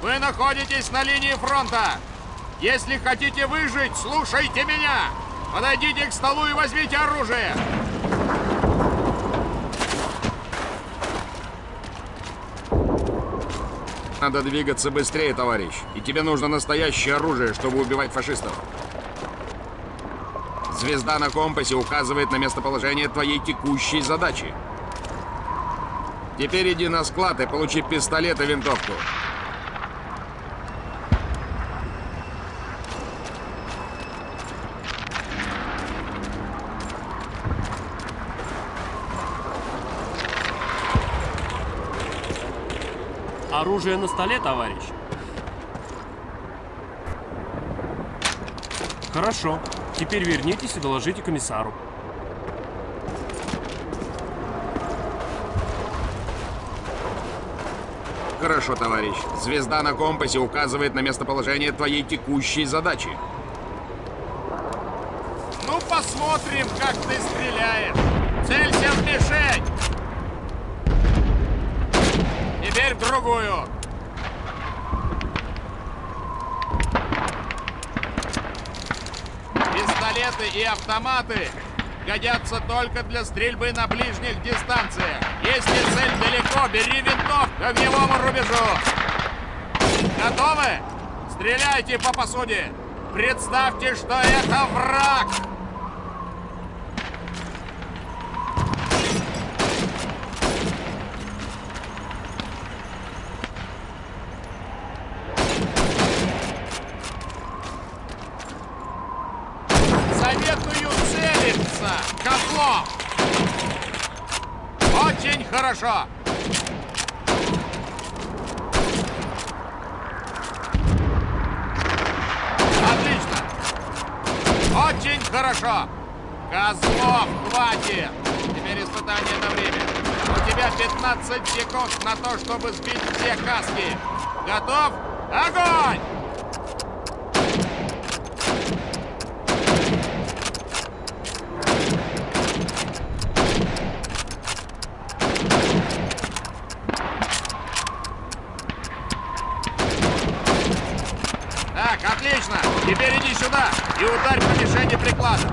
Вы находитесь на линии фронта. Если хотите выжить, слушайте меня. Подойдите к столу и возьмите оружие. Надо двигаться быстрее, товарищ. И тебе нужно настоящее оружие, чтобы убивать фашистов. Звезда на компасе указывает на местоположение твоей текущей задачи. Теперь иди на склад и получи пистолет и винтовку. Оружие на столе, товарищ? Хорошо. Теперь вернитесь и доложите комиссару. Хорошо, товарищ. Звезда на компасе указывает на местоположение твоей текущей задачи. Ну, посмотрим, как ты стреляешь. Целься в мишень. Теперь другую. Пистолеты и автоматы годятся только для стрельбы на ближних дистанциях. Если цель далеко, бери винтовку к огневому рубежу. Готовы? Стреляйте по посуде. Представьте, что это враг. Козлов! Очень хорошо! Отлично! Очень хорошо! Козлов, хватит! Теперь испытание на время. У тебя 15 секунд на то, чтобы сбить все каски. Готов? Огонь! Так, отлично! Теперь иди сюда и ударь по мишени прикладом.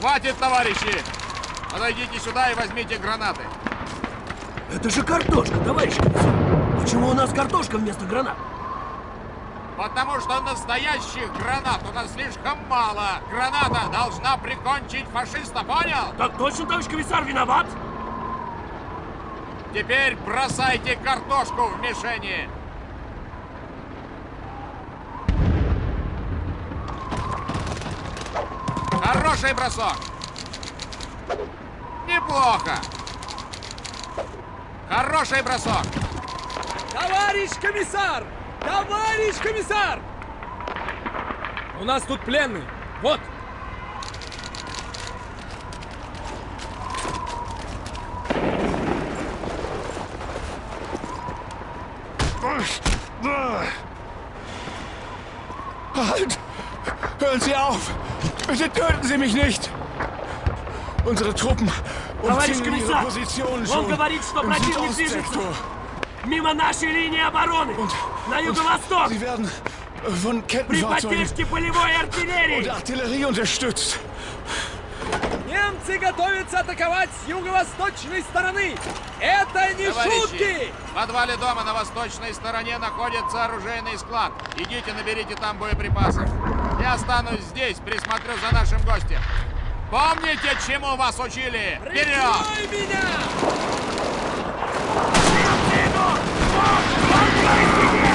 Хватит, товарищи! Подойдите сюда и возьмите гранаты. Это же картошка, товарищ. Почему у нас картошка вместо гранат? Потому что настоящих гранат у нас слишком мало. Граната должна прикончить фашиста, понял? Так точно, товарищ комиссар, виноват? Теперь бросайте картошку в мишени. Хороший бросок. Неплохо. Хороший бросок. Товарищ комиссар! Товарищ комиссар! У нас тут пленный. Вот. Halt! Hören Sie auf! Bitte töten Sie mich nicht! Unsere Truppen Товарищ комиссар! Он schon говорит, что im противник движется Südostsektor. мимо нашей линии обороны Und, на юго-восток sie werden von при поддержке полевой артиллерии. Artillerie unterstützt. Немцы готовятся атаковать с юго-восточной стороны. Это не Товарищи, шутки! в подвале дома на восточной стороне находится оружейный склад. Идите, наберите там боеприпасов. Я останусь здесь, присмотрю за нашим гостем. Помните, чему вас учили? Вперед! Меня! От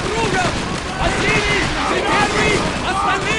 друг за другом! Василий, ты первый, остальные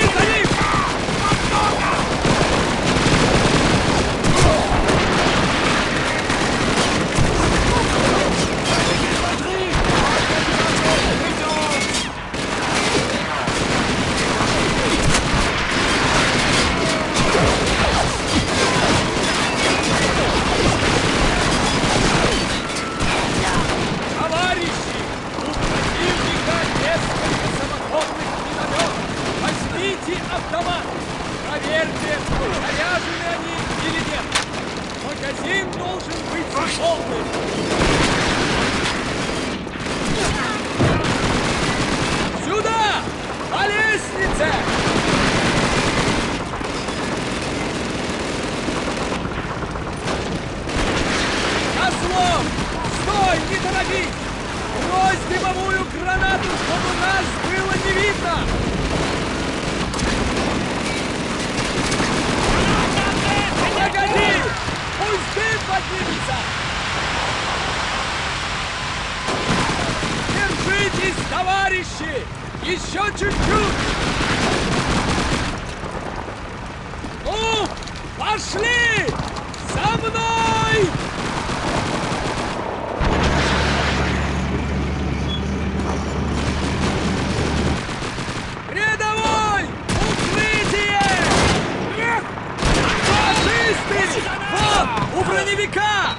пошли! За мной! Рядовой! Укрытие! Фашисты! Вот! У броневика!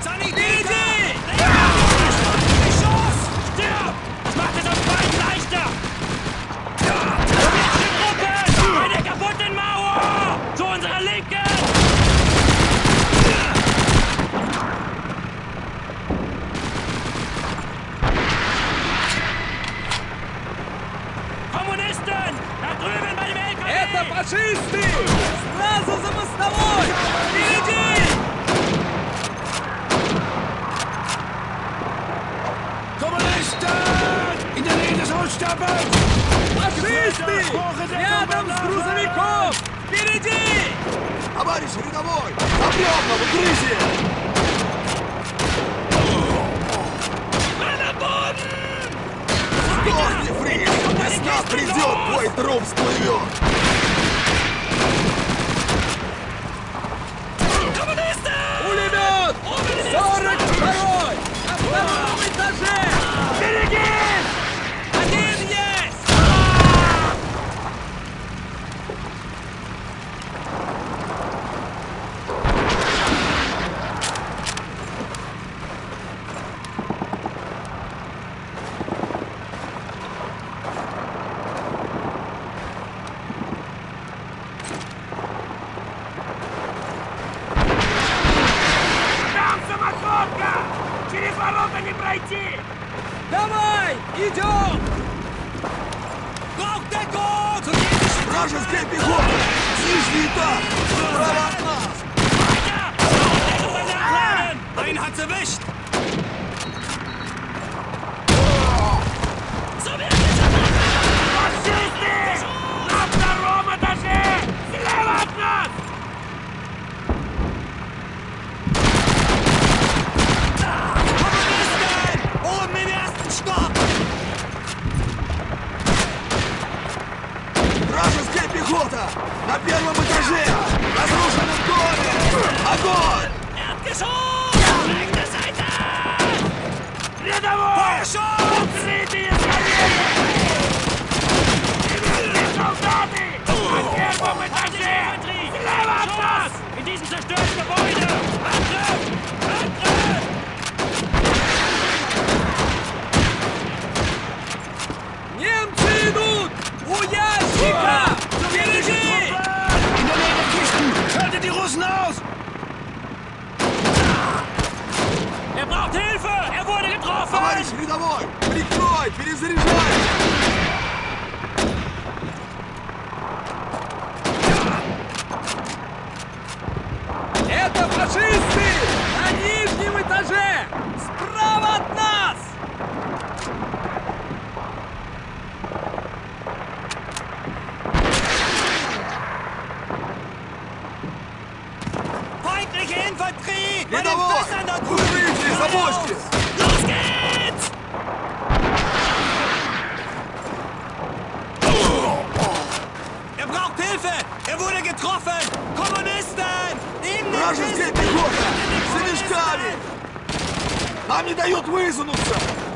Фашисты! Сразу за мостовой! Впереди! Holzstapels! Фашисты! Рядом с грузовиком! Впереди! Товарищ рядовой! Объем в укрытие! Сдохни, Фриш! Весна придет, твой труп всплывет! Давай! Идем! Вражеская пехота! Нижний этаж! Справа от нас! Einen hat's erwischt! Leży! Rozruszę nad głowy! Ogon! Nadgeschoss! Rechte Seite! Wiadomo! Feuerschoss! Ukryty jest kamienie! Niemieckie An der Bombe tanzen! Lewa nas! In diesem zerstörten Gebäude! Рядовой! Прикрой! Перезаряжай! Это фашисты! На нижнем этаже! Справа от нас! Feindliche Infanterie! Рядовой! Укрытие! Забочьтесь! Er wurde getroffen! Kommunisten! Neben den Вражеская Kisten! пехота! За мешками! Нам не дают высунуться!